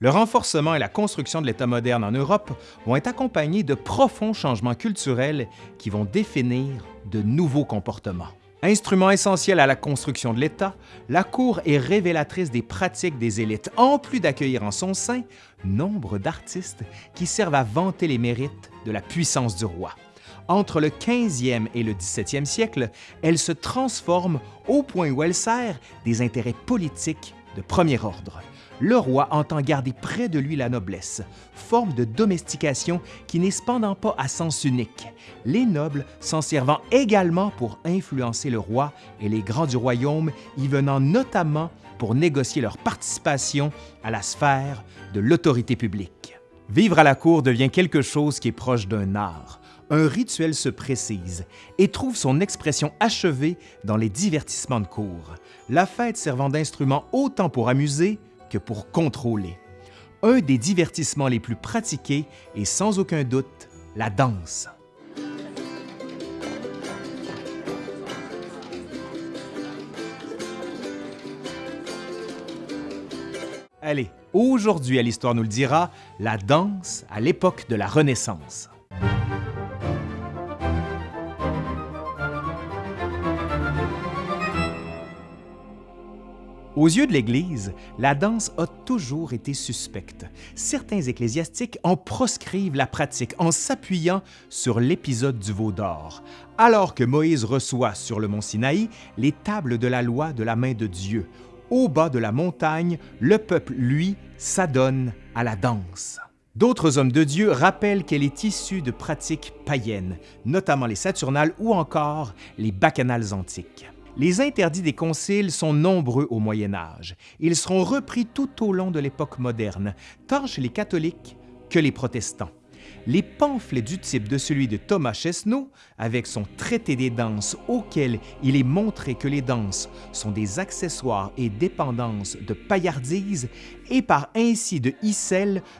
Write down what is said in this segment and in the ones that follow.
Le renforcement et la construction de l'État moderne en Europe vont être accompagnés de profonds changements culturels qui vont définir de nouveaux comportements. Instrument essentiel à la construction de l'État, la Cour est révélatrice des pratiques des élites, en plus d'accueillir en son sein nombre d'artistes qui servent à vanter les mérites de la puissance du roi. Entre le 15e et le 17e siècle, elle se transforme au point où elle sert des intérêts politiques de premier ordre le roi entend garder près de lui la noblesse, forme de domestication qui n'est cependant pas à sens unique, les nobles s'en servant également pour influencer le roi et les grands du royaume, y venant notamment pour négocier leur participation à la sphère de l'autorité publique. Vivre à la cour devient quelque chose qui est proche d'un art. Un rituel se précise et trouve son expression achevée dans les divertissements de cour, la fête servant d'instrument autant pour amuser que pour contrôler. Un des divertissements les plus pratiqués est sans aucun doute la danse. Allez, aujourd'hui à l'Histoire nous le dira, la danse à l'époque de la Renaissance. Aux yeux de l'Église, la danse a toujours été suspecte. Certains ecclésiastiques en proscrivent la pratique en s'appuyant sur l'épisode du veau d'or, alors que Moïse reçoit sur le mont Sinaï les tables de la loi de la main de Dieu. Au bas de la montagne, le peuple, lui, s'adonne à la danse. D'autres hommes de Dieu rappellent qu'elle est issue de pratiques païennes, notamment les Saturnales ou encore les bacchanales antiques. Les interdits des conciles sont nombreux au Moyen Âge. Ils seront repris tout au long de l'époque moderne, tant chez les catholiques que les protestants. Les pamphlets du type de celui de Thomas Chesneau, avec son traité des danses auquel il est montré que les danses sont des accessoires et dépendances de paillardise et par ainsi de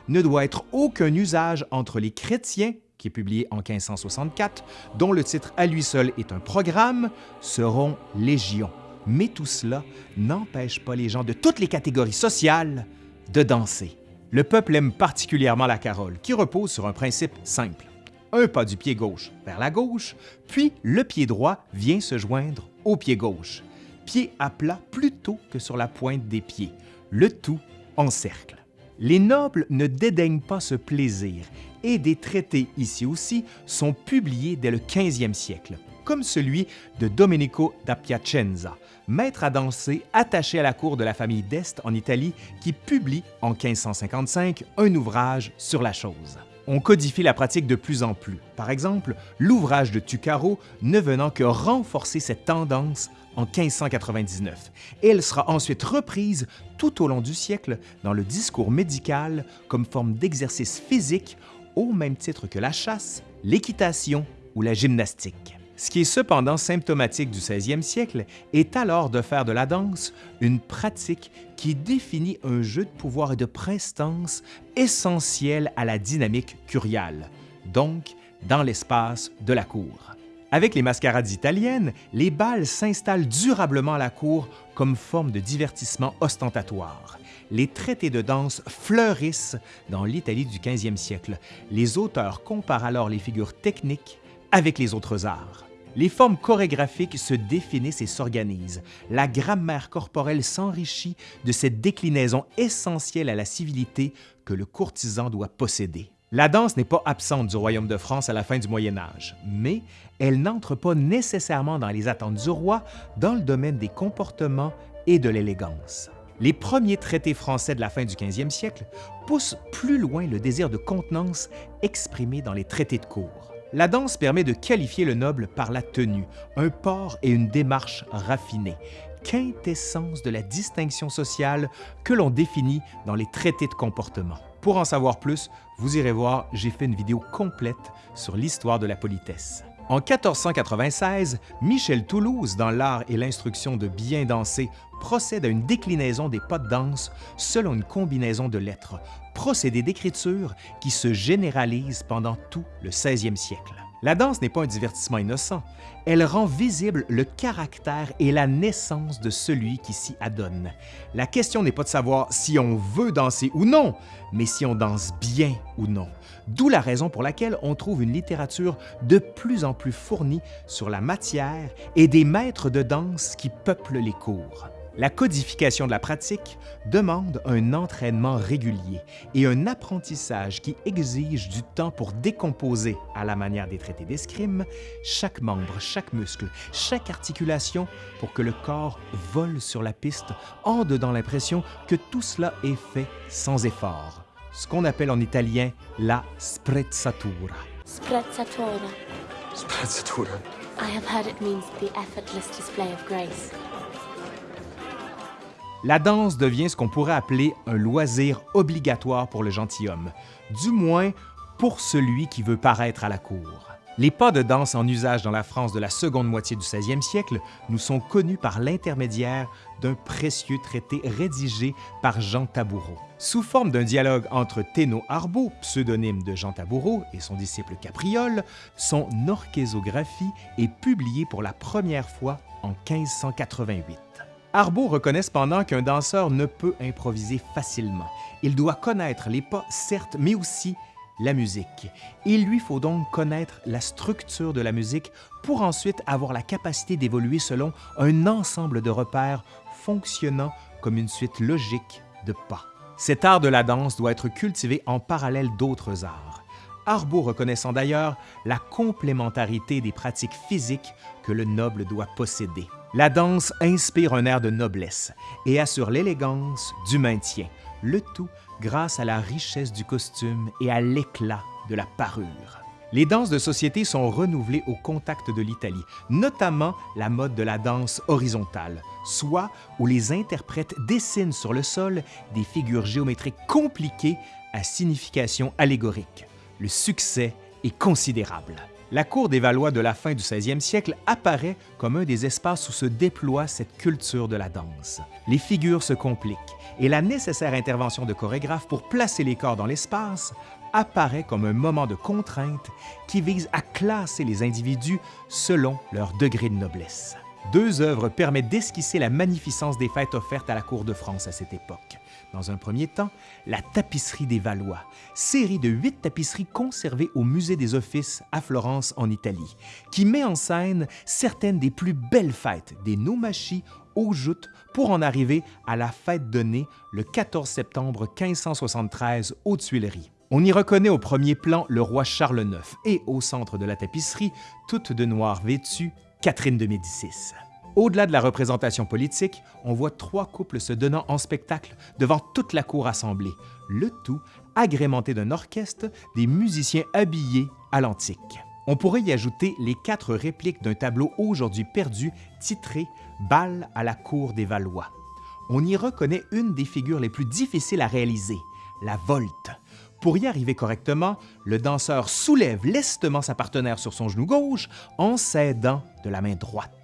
ne doit être aucun usage entre les chrétiens qui est publié en 1564, dont le titre à lui seul est un programme, seront légion. Mais tout cela n'empêche pas les gens de toutes les catégories sociales de danser. Le peuple aime particulièrement la carole, qui repose sur un principe simple. Un pas du pied gauche vers la gauche, puis le pied droit vient se joindre au pied gauche. Pied à plat plutôt que sur la pointe des pieds, le tout en cercle. Les nobles ne dédaignent pas ce plaisir et des traités ici aussi sont publiés dès le 15e siècle, comme celui de Domenico da Piacenza, maître à danser attaché à la cour de la famille d'Este en Italie, qui publie en 1555 un ouvrage sur la chose. On codifie la pratique de plus en plus. Par exemple, l'ouvrage de Tucaro ne venant que renforcer cette tendance en 1599 et elle sera ensuite reprise tout au long du siècle dans le discours médical comme forme d'exercice physique au même titre que la chasse, l'équitation ou la gymnastique. Ce qui est cependant symptomatique du 16e siècle est alors de faire de la danse une pratique qui définit un jeu de pouvoir et de prestance essentiel à la dynamique curiale, donc dans l'espace de la cour. Avec les mascarades italiennes, les bals s'installent durablement à la cour comme forme de divertissement ostentatoire. Les traités de danse fleurissent dans l'Italie du 15e siècle. Les auteurs comparent alors les figures techniques avec les autres arts. Les formes chorégraphiques se définissent et s'organisent. La grammaire corporelle s'enrichit de cette déclinaison essentielle à la civilité que le courtisan doit posséder. La danse n'est pas absente du royaume de France à la fin du Moyen Âge, mais elle n'entre pas nécessairement dans les attentes du roi dans le domaine des comportements et de l'élégance. Les premiers traités français de la fin du 15e siècle poussent plus loin le désir de contenance exprimé dans les traités de cour. La danse permet de qualifier le noble par la tenue, un port et une démarche raffinée, quintessence de la distinction sociale que l'on définit dans les traités de comportement. Pour en savoir plus, vous irez voir, j'ai fait une vidéo complète sur l'histoire de la politesse. En 1496, Michel Toulouse, dans l'art et l'instruction de bien danser, procède à une déclinaison des pas de danse selon une combinaison de lettres, procédé d'écriture qui se généralise pendant tout le 16e siècle. La danse n'est pas un divertissement innocent. Elle rend visible le caractère et la naissance de celui qui s'y adonne. La question n'est pas de savoir si on veut danser ou non, mais si on danse bien ou non. D'où la raison pour laquelle on trouve une littérature de plus en plus fournie sur la matière et des maîtres de danse qui peuplent les cours. La codification de la pratique demande un entraînement régulier et un apprentissage qui exige du temps pour décomposer, à la manière des traités d'escrime, chaque membre, chaque muscle, chaque articulation pour que le corps vole sur la piste en dedans l'impression que tout cela est fait sans effort. Ce qu'on appelle en italien la sprezzatura. Sprezzatura. Sprezzatura. I have heard it means the effortless display of grace. La danse devient ce qu'on pourrait appeler un loisir obligatoire pour le gentilhomme, du moins pour celui qui veut paraître à la cour. Les pas de danse en usage dans la France de la seconde moitié du 16e siècle nous sont connus par l'intermédiaire d'un précieux traité rédigé par Jean Taboureau. Sous forme d'un dialogue entre Thénault Arbeau, pseudonyme de Jean Taboureau, et son disciple Capriole, son orchésographie est publiée pour la première fois en 1588. Arbeau reconnaît cependant qu'un danseur ne peut improviser facilement. Il doit connaître les pas, certes, mais aussi la musique. Il lui faut donc connaître la structure de la musique pour ensuite avoir la capacité d'évoluer selon un ensemble de repères fonctionnant comme une suite logique de pas. Cet art de la danse doit être cultivé en parallèle d'autres arts. Arbeau reconnaissant d'ailleurs la complémentarité des pratiques physiques que le noble doit posséder. La danse inspire un air de noblesse et assure l'élégance du maintien, le tout grâce à la richesse du costume et à l'éclat de la parure. Les danses de société sont renouvelées au contact de l'Italie, notamment la mode de la danse horizontale, soit où les interprètes dessinent sur le sol des figures géométriques compliquées à signification allégorique. Le succès est considérable. La cour des Valois de la fin du 16e siècle apparaît comme un des espaces où se déploie cette culture de la danse. Les figures se compliquent et la nécessaire intervention de chorégraphes pour placer les corps dans l'espace apparaît comme un moment de contrainte qui vise à classer les individus selon leur degré de noblesse. Deux œuvres permettent d'esquisser la magnificence des fêtes offertes à la cour de France à cette époque. Dans un premier temps, la tapisserie des Valois, série de huit tapisseries conservées au Musée des Offices à Florence, en Italie, qui met en scène certaines des plus belles fêtes des Noumachis aux joutes pour en arriver à la fête donnée le 14 septembre 1573 aux Tuileries. On y reconnaît au premier plan le roi Charles IX et au centre de la tapisserie, toute de noir vêtue, Catherine de Médicis. Au-delà de la représentation politique, on voit trois couples se donnant en spectacle devant toute la cour assemblée, le tout agrémenté d'un orchestre, des musiciens habillés à l'antique. On pourrait y ajouter les quatre répliques d'un tableau aujourd'hui perdu titré Bal à la cour des Valois. On y reconnaît une des figures les plus difficiles à réaliser, la volte. Pour y arriver correctement, le danseur soulève lestement sa partenaire sur son genou gauche en s'aidant de la main droite.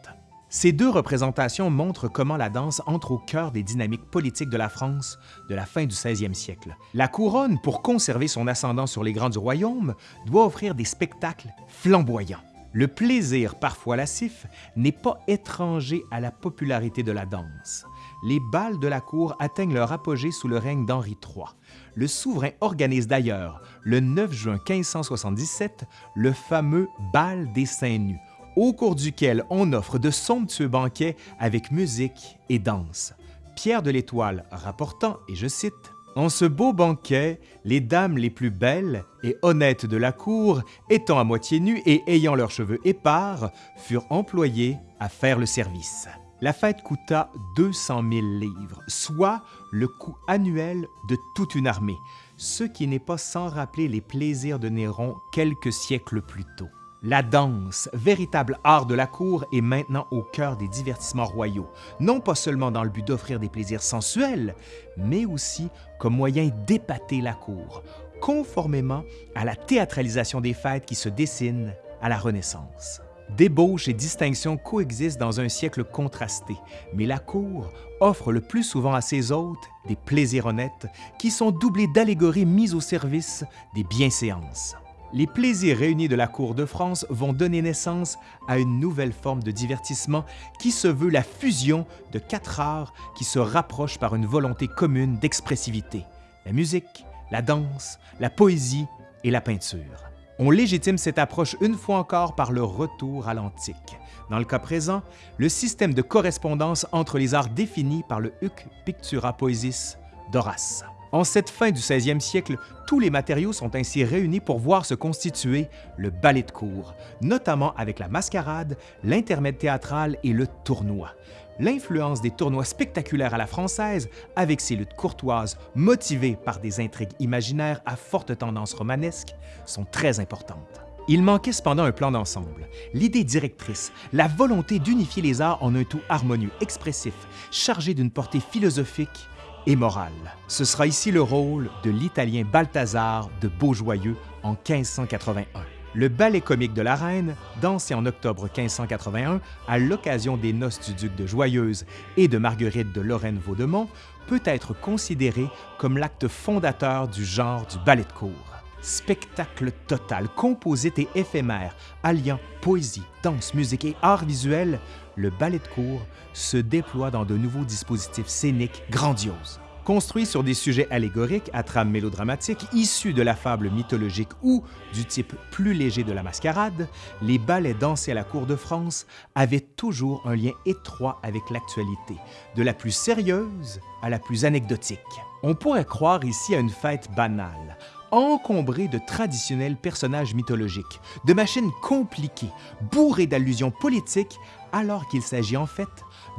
Ces deux représentations montrent comment la danse entre au cœur des dynamiques politiques de la France de la fin du 16e siècle. La couronne, pour conserver son ascendant sur les grands du royaume, doit offrir des spectacles flamboyants. Le plaisir, parfois lascif, n'est pas étranger à la popularité de la danse. Les bals de la cour atteignent leur apogée sous le règne d'Henri III. Le souverain organise d'ailleurs, le 9 juin 1577, le fameux Bal des Seins Nus, au cours duquel on offre de somptueux banquets avec musique et danse. Pierre de l'Étoile rapportant, et je cite, en ce beau banquet, les dames les plus belles et honnêtes de la cour, étant à moitié nues et ayant leurs cheveux épars, furent employées à faire le service. La fête coûta 200 000 livres, soit le coût annuel de toute une armée, ce qui n'est pas sans rappeler les plaisirs de Néron quelques siècles plus tôt. La danse, véritable art de la cour, est maintenant au cœur des divertissements royaux, non pas seulement dans le but d'offrir des plaisirs sensuels, mais aussi comme moyen d'épater la cour, conformément à la théâtralisation des fêtes qui se dessinent à la Renaissance. Débauche et distinction coexistent dans un siècle contrasté, mais la cour offre le plus souvent à ses hôtes des plaisirs honnêtes qui sont doublés d'allégories mises au service des bienséances. Les plaisirs réunis de la cour de France vont donner naissance à une nouvelle forme de divertissement qui se veut la fusion de quatre arts qui se rapprochent par une volonté commune d'expressivité, la musique, la danse, la poésie et la peinture. On légitime cette approche une fois encore par le retour à l'antique. Dans le cas présent, le système de correspondance entre les arts définis par le Huc Pictura Poesis d'Horace. En cette fin du 16e siècle, tous les matériaux sont ainsi réunis pour voir se constituer le ballet de cour, notamment avec la mascarade, l'intermède théâtral et le tournoi. L'influence des tournois spectaculaires à la française, avec ses luttes courtoises motivées par des intrigues imaginaires à forte tendance romanesque, sont très importantes. Il manquait cependant un plan d'ensemble, l'idée directrice, la volonté d'unifier les arts en un tout harmonieux, expressif, chargé d'une portée philosophique et morale. Ce sera ici le rôle de l'italien Balthazar de Beaujoyeux en 1581. Le ballet comique de la Reine, dansé en octobre 1581 à l'occasion des noces du duc de Joyeuse et de Marguerite de Lorraine-Vaudemont, peut être considéré comme l'acte fondateur du genre du ballet de cour. Spectacle total, composite et éphémère, alliant poésie, danse, musique et art visuel, le ballet de cour se déploie dans de nouveaux dispositifs scéniques grandioses. Construit sur des sujets allégoriques à trame mélodramatique issus de la fable mythologique ou du type plus léger de la mascarade, les ballets dansés à la cour de France avaient toujours un lien étroit avec l'actualité, de la plus sérieuse à la plus anecdotique. On pourrait croire ici à une fête banale, encombrée de traditionnels personnages mythologiques, de machines compliquées, bourrées d'allusions politiques, alors qu'il s'agit en fait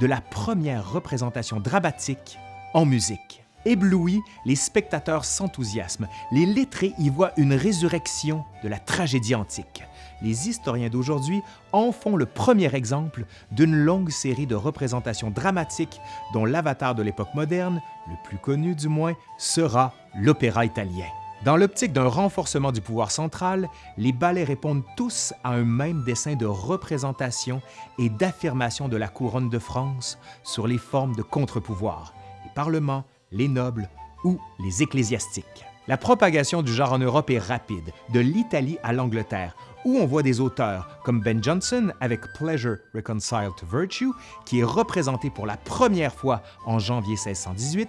de la première représentation dramatique en musique. Éblouis, les spectateurs s'enthousiasment. Les lettrés y voient une résurrection de la tragédie antique. Les historiens d'aujourd'hui en font le premier exemple d'une longue série de représentations dramatiques dont l'avatar de l'époque moderne, le plus connu du moins, sera l'opéra italien. Dans l'optique d'un renforcement du pouvoir central, les ballets répondent tous à un même dessin de représentation et d'affirmation de la couronne de France sur les formes de contre-pouvoir, les parlements, les nobles ou les ecclésiastiques. La propagation du genre en Europe est rapide, de l'Italie à l'Angleterre, où on voit des auteurs comme Ben Jonson avec Pleasure Reconciled to Virtue, qui est représenté pour la première fois en janvier 1618,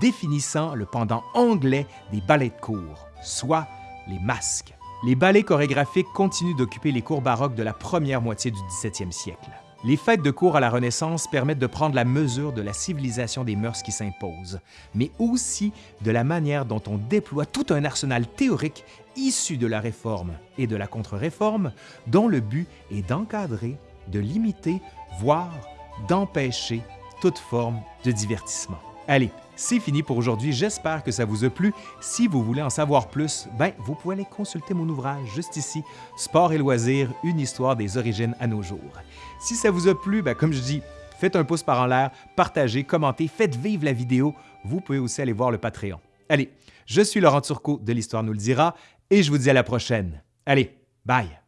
définissant le pendant anglais des ballets de cour, soit les masques. Les ballets chorégraphiques continuent d'occuper les cours baroques de la première moitié du 17e siècle. Les fêtes de cour à la Renaissance permettent de prendre la mesure de la civilisation des mœurs qui s'imposent, mais aussi de la manière dont on déploie tout un arsenal théorique issu de la Réforme et de la Contre-Réforme, dont le but est d'encadrer, de limiter, voire d'empêcher toute forme de divertissement. Allez, c'est fini pour aujourd'hui. J'espère que ça vous a plu. Si vous voulez en savoir plus, ben, vous pouvez aller consulter mon ouvrage juste ici, Sport et loisirs, une histoire des origines à nos jours. Si ça vous a plu, ben, comme je dis, faites un pouce par en l'air, partagez, commentez, faites vivre la vidéo. Vous pouvez aussi aller voir le Patreon. Allez, je suis Laurent Turcot de l'Histoire nous le dira et je vous dis à la prochaine. Allez, bye!